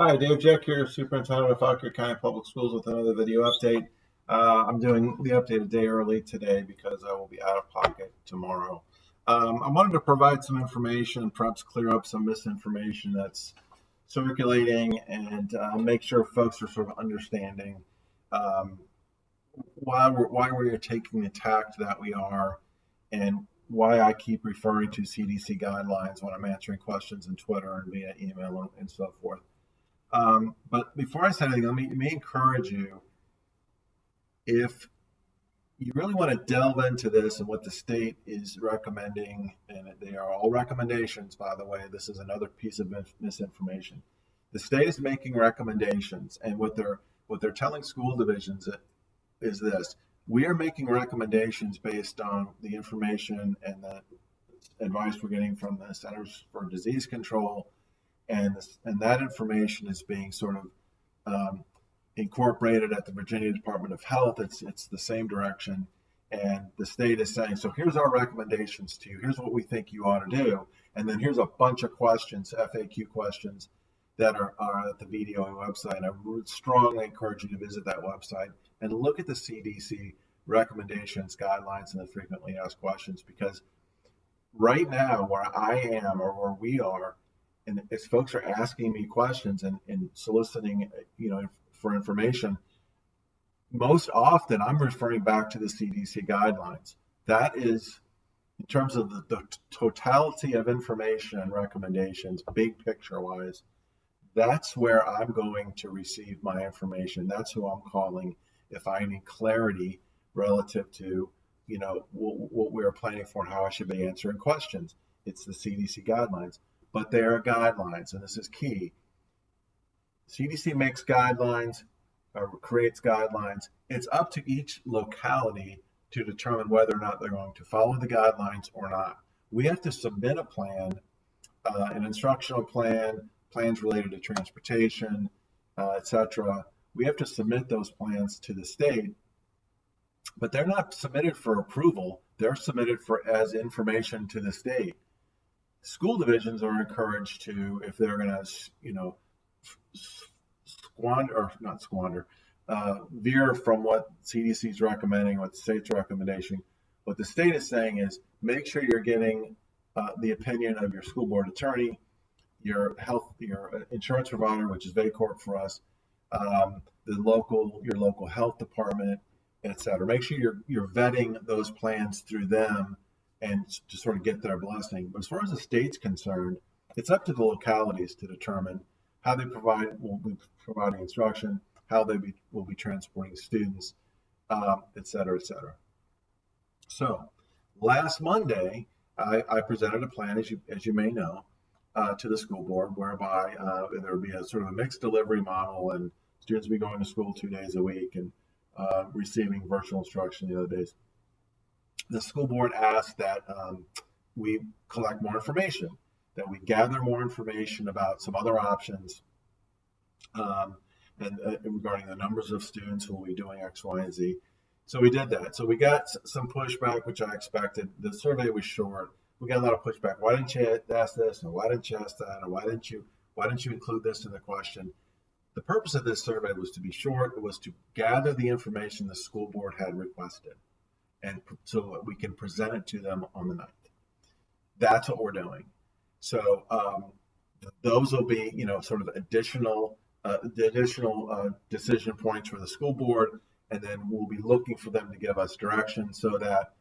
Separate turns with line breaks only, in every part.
Hi, Dave Jeck here, Superintendent of Fauquier County Public Schools with another video update. Uh, I'm doing the update a day early today because I will be out of pocket tomorrow. Um, I wanted to provide some information, and perhaps clear up some misinformation that's circulating and uh, make sure folks are sort of understanding um, why, we're, why we're taking the tact that we are and why I keep referring to CDC guidelines when I'm answering questions in Twitter and via email and so forth. Um, but before I say anything, let me, let me encourage you if you really want to delve into this and what the state is recommending, and they are all recommendations, by the way, this is another piece of misinformation. The state is making recommendations, and what they're what they're telling school divisions is this: we are making recommendations based on the information and the advice we're getting from the Centers for Disease Control and this, and that information is being sort of um, incorporated at the Virginia Department of Health. It's it's the same direction, and the state is saying, so here's our recommendations to you. Here's what we think you ought to do, and then here's a bunch of questions, FAQ questions that are, are at the VDOE website. I would strongly encourage you to visit that website and look at the CDC recommendations, guidelines, and the frequently asked questions because right now, where I am or where we are, and as folks are asking me questions and, and soliciting, you know, for information, most often I'm referring back to the CDC guidelines. That is, in terms of the, the totality of information and recommendations, big picture wise, that's where I'm going to receive my information. That's who I'm calling if I need clarity relative to, you know, what, what we're planning for and how I should be answering questions. It's the CDC guidelines but there are guidelines, and this is key. CDC makes guidelines or creates guidelines. It's up to each locality to determine whether or not they're going to follow the guidelines or not. We have to submit a plan, uh, an instructional plan, plans related to transportation, uh, etc. We have to submit those plans to the state, but they're not submitted for approval. They're submitted for as information to the state school divisions are encouraged to, if they're going to, you know, squander or not squander, uh, veer from what CDC is recommending, what the state's recommendation. What the state is saying is make sure you're getting uh, the opinion of your school board attorney, your health, your insurance provider, which is VACORP for us, um, the local, your local health department, et cetera. Make sure you're you're vetting those plans through them and to sort of get their blessing. But as far as the state's concerned, it's up to the localities to determine how they provide will be providing instruction, how they be, will be transporting students, um, et cetera, et cetera. So last Monday, I, I, presented a plan, as you as you may know, uh, to the school board, whereby uh, there would be a sort of a mixed delivery model, and students would be going to school two days a week and uh, receiving virtual instruction the other days the school board asked that um, we collect more information, that we gather more information about some other options um, and uh, regarding the numbers of students who will be doing X, Y, and Z. So we did that. So we got some pushback, which I expected. The survey was short. We got a lot of pushback. Why didn't you ask this? And why didn't you ask that? And why didn't you why didn't you include this in the question? The purpose of this survey was to be short. It was to gather the information the school board had requested so we can present it to them on the 9th. That's what we're doing. So um, those will be, you know, sort of additional, uh, the additional uh, decision points for the school board, and then we'll be looking for them to give us direction so that,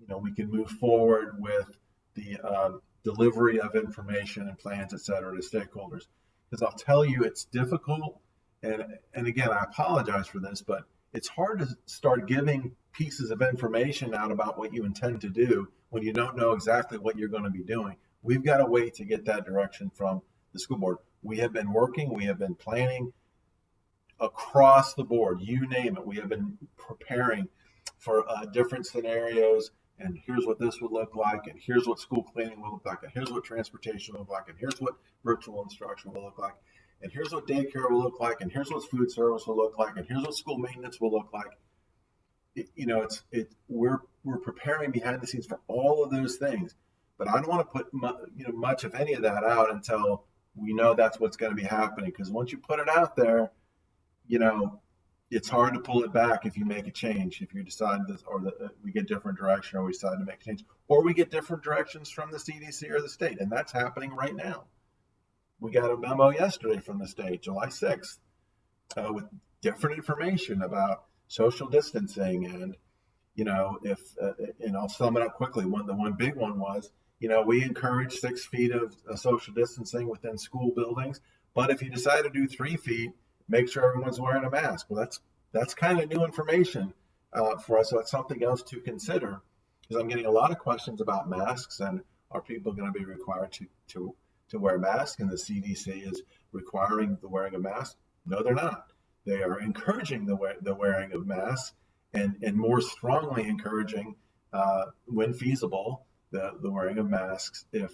you know, we can move forward with the uh, delivery of information and plans, et cetera, to stakeholders. Because I'll tell you, it's difficult, and and again, I apologize for this, but it's hard to start giving pieces of information out about what you intend to do when you don't know exactly what you're going to be doing. We've got a way to get that direction from the school board. We have been working, we have been planning across the board, you name it. We have been preparing for uh, different scenarios. And here's what this would look like, and here's what school cleaning will look like, and here's what transportation will look like, and here's what virtual instruction will look like and here's what daycare will look like, and here's what food service will look like, and here's what school maintenance will look like. It, you know, it's it we're we're preparing behind the scenes for all of those things, but I don't want to put mu- you know much of any of that out until we know that's what's going to be happening because once you put it out there, you know, it's hard to pull it back if you make a change. If you decide this, or the, uh, we get different direction, or we decide to make a change, or we get different directions from the CDC or the state, and that's happening right now. We got a memo yesterday from the state, July 6th, uh, with different information about social distancing and you know if uh, and I'll sum it up quickly. One the one big one was you know we encourage six feet of uh, social distancing within school buildings, but if you decide to do three feet, make sure everyone's wearing a mask. Well, that's that's kind of new information uh, for us. So that's something else to consider because I'm getting a lot of questions about masks and are people going to be required to to to wear masks? And the CDC is requiring the wearing of masks. No, they're not. They are encouraging the, the wearing of masks and, and more strongly encouraging, uh, when feasible, the, the wearing of masks if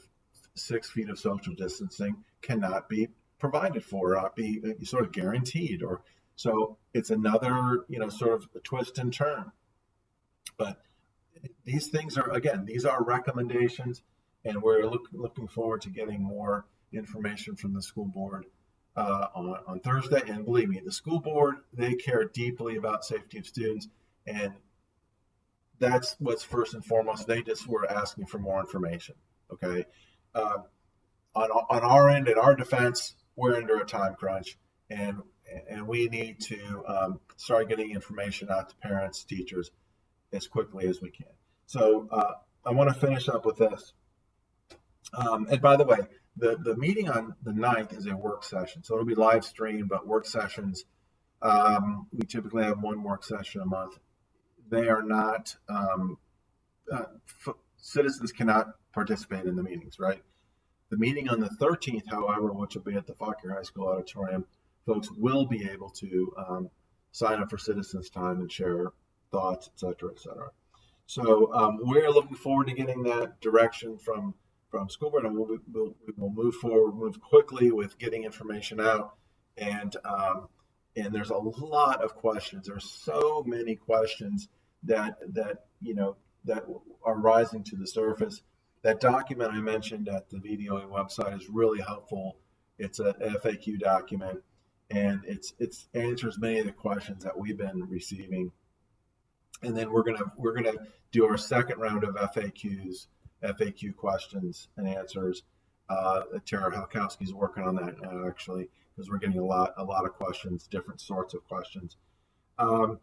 six feet of social distancing cannot be provided for, not be uh, sort of guaranteed. Or so it's another, you know, sort of twist and turn. But these things are again, these are recommendations, and we're look, looking forward to getting more information from the school board uh, on, on Thursday. And believe me, the school board, they care deeply about safety of students. And that's what's first and foremost. They just were asking for more information. Okay. Um, on, on our end, in our defense, we're under a time crunch and and we need to um, start getting information out to parents, teachers as quickly as we can. So uh, I want to finish up with this. Um, and by the way, the, the meeting on the 9th is a work session. So it'll be live streamed, but work sessions, um, we typically have one work session a month. They are not, um, uh, citizens cannot participate in the meetings, right? The meeting on the 13th, however, which will be at the Fauquier High School auditorium, folks will be able to um, sign up for citizens time and share thoughts, et cetera, et cetera. So um, we're looking forward to getting that direction from from school board, and we'll, we'll, we'll move forward, move quickly with getting information out. And um, and there's a lot of questions. There's so many questions that that you know that are rising to the surface. That document I mentioned at the VDOE website is really helpful. It's a FAQ document, and it's it's answers many of the questions that we've been receiving. And then we're gonna we're gonna do our second round of FAQs FAQ questions and answers. Uh, Tara Halkowski is working on that now, actually, because we're getting a lot, a lot of questions, different sorts of questions. Um,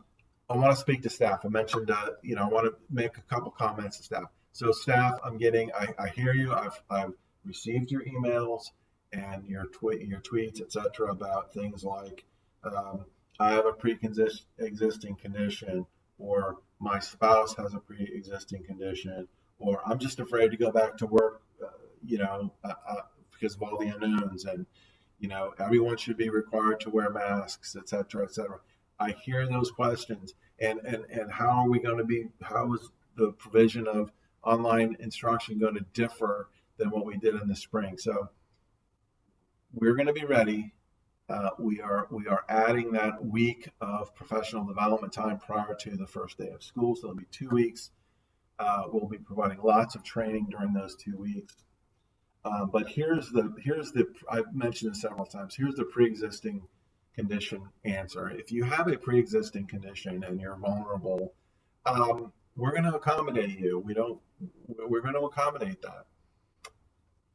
I want to speak to staff. I mentioned, uh, you know, I want to make a couple comments to staff. So, staff, I'm getting, I, I hear you. I've, I've received your emails and your tweet, your tweets, etc., about things like um, I have a pre-existing condition, or my spouse has a pre-existing condition, or I'm just afraid to go back to work, uh, you know, uh, uh, because of all the unknowns, and you know, everyone should be required to wear masks, et cetera, et cetera. I hear those questions, and and and how are we going to be? How is the provision of online instruction going to differ than what we did in the spring? So we're going to be ready. Uh, we are we are adding that week of professional development time prior to the first day of school, so it'll be two weeks uh, we'll be providing lots of training during those two weeks. Uh, but here's the here's the I've mentioned this several times. Here's the pre-existing condition answer. If you have a pre-existing condition and you're vulnerable, um, we're going to accommodate you. We don't. We're going to accommodate that.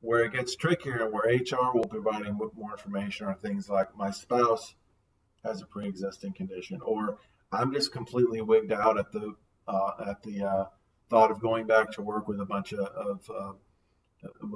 Where it gets trickier and where HR will be providing more information are things like my spouse has a pre-existing condition, or I'm just completely wigged out at the uh, at the uh, thought of going back to work with a bunch of, of uh,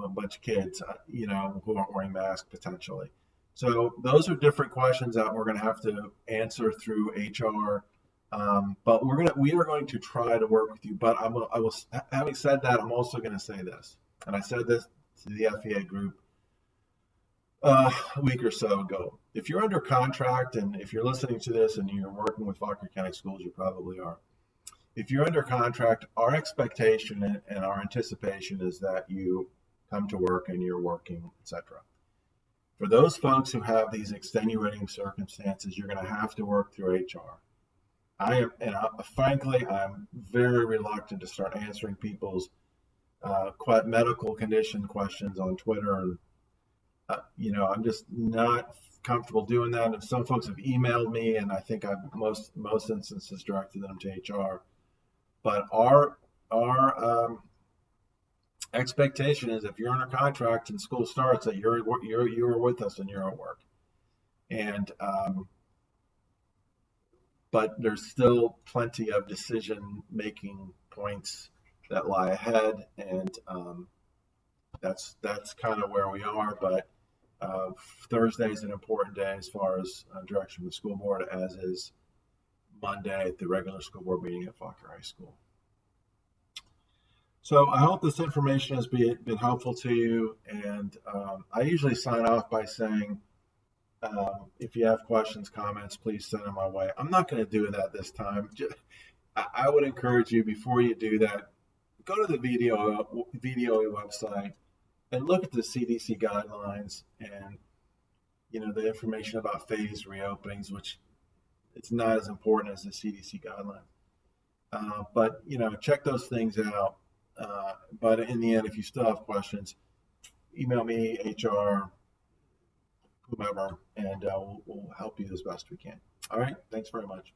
a bunch of kids, uh, you know, who aren't wearing masks potentially. So those are different questions that we're going to have to answer through HR. Um, but we're gonna we are going to try to work with you. But I'm I was having said that, I'm also going to say this, and I said this to the FEA group uh, a week or so ago. If you're under contract and if you're listening to this and you're working with Fauquier County Schools, you probably are if you're under contract, our expectation and our anticipation is that you come to work and you're working, etc. For those folks who have these extenuating circumstances, you're going to have to work through HR. I am, and I, frankly, I'm very reluctant to start answering people's uh, medical condition questions on Twitter and uh, you know, I'm just not comfortable doing that. And some folks have emailed me, and I think I've most most instances directed them to HR. But our our um, expectation is if you're under contract and school starts, that you're you're you're with us and you're at work. And um, but there's still plenty of decision making points that lie ahead, and um, that's that's kind of where we are. But uh, Thursday is an important day as far as uh, direction of the school board, as is Monday at the regular school board meeting at Fauquier High School. So I hope this information has been, been helpful to you. And um, I usually sign off by saying, um, if you have questions, comments, please send them my way. I'm not going to do that this time. I, I would encourage you before you do that, go to the video VDOE website and look at the CDC guidelines and you know the information about phased reopenings, which it's not as important as the CDC guidelines. Uh, but you know, check those things out. Uh, but in the end, if you still have questions, email me, HR, whomever, and uh, we'll, we'll help you as best we can. All right. Thanks very much.